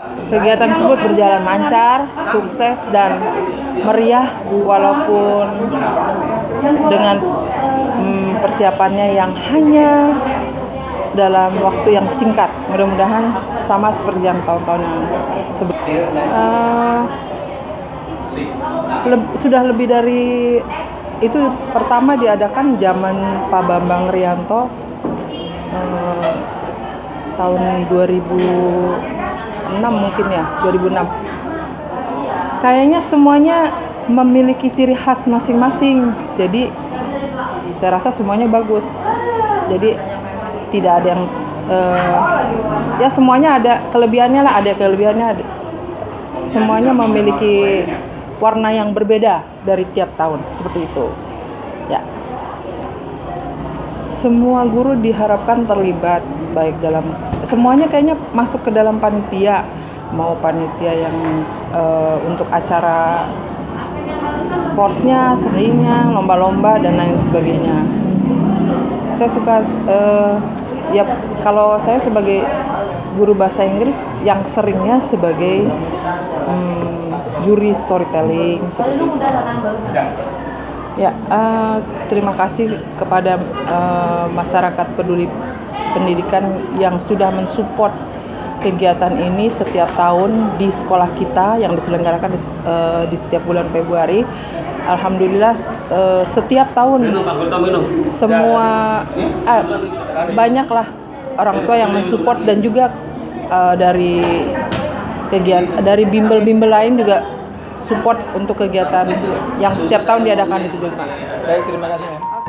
Kegiatan tersebut berjalan lancar, sukses, dan meriah walaupun dengan hmm, persiapannya yang hanya dalam waktu yang singkat. Mudah-mudahan sama seperti yang tahun-tahun yang sebelumnya. Uh, le sudah lebih dari itu pertama diadakan zaman Pak Bambang Rianto uh, tahun 2000 mungkin ya 2006 kayaknya semuanya memiliki ciri khas masing-masing. Jadi saya rasa semuanya bagus. Jadi tidak ada yang uh, ya semuanya ada kelebihannya lah ada kelebihannya. Ada. semuanya memiliki warna yang berbeda dari tiap tahun seperti itu. Ya. Semua guru diharapkan terlibat baik dalam semuanya kayaknya masuk ke dalam panitia mau panitia yang uh, untuk acara sportnya, seninya, lomba-lomba dan lain sebagainya. Saya suka uh, ya kalau saya sebagai guru bahasa Inggris yang seringnya sebagai um, juri storytelling seperti. Ya, uh, terima kasih kepada uh, masyarakat peduli pendidikan yang sudah mensupport kegiatan ini setiap tahun di sekolah kita yang diselenggarakan di, uh, di setiap bulan Februari. Alhamdulillah uh, setiap tahun semua uh, banyaklah orang tua yang mensupport dan juga uh, dari kegiatan dari bimbel-bimbel lain juga support untuk kegiatan yang setiap tahun diadakan itu juga. Baik, terima kasih.